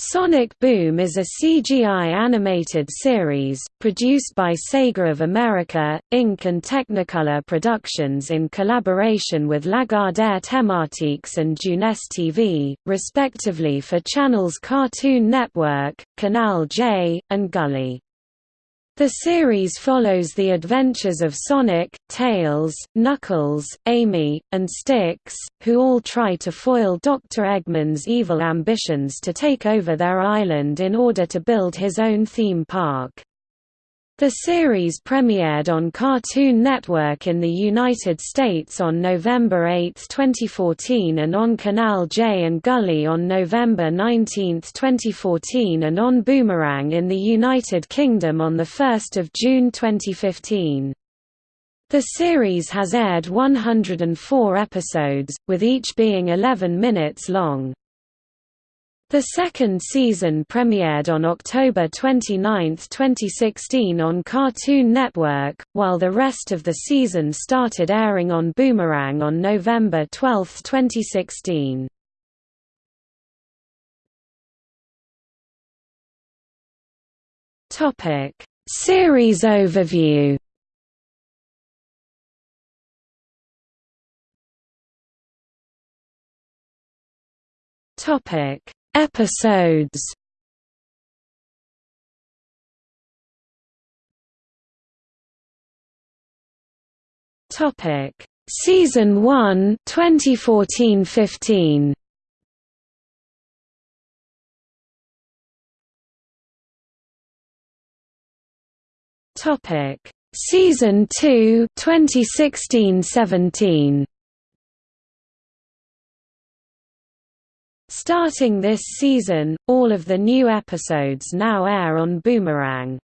Sonic Boom is a CGI animated series, produced by Sega of America, Inc. and Technicolor Productions in collaboration with Lagardère Thématiques and Jeunesse TV, respectively for channels Cartoon Network, Canal J, and Gulli. The series follows the adventures of Sonic, Tails, Knuckles, Amy, and Sticks, who all try to foil Dr. Eggman's evil ambitions to take over their island in order to build his own theme park. The series premiered on Cartoon Network in the United States on November 8, 2014 and on Canal J and Gulli on November 19, 2014 and on Boomerang in the United Kingdom on 1 June 2015. The series has aired 104 episodes, with each being 11 minutes long. The second season premiered on October 29, 2016 on Cartoon Network, while the rest of the season started airing on Boomerang on November 12, 2016. Topic: Series overview. Topic: Episodes. Topic. Season 1 2014-15 Topic. Season 2 2016-17 Starting this season, all of the new episodes now air on Boomerang.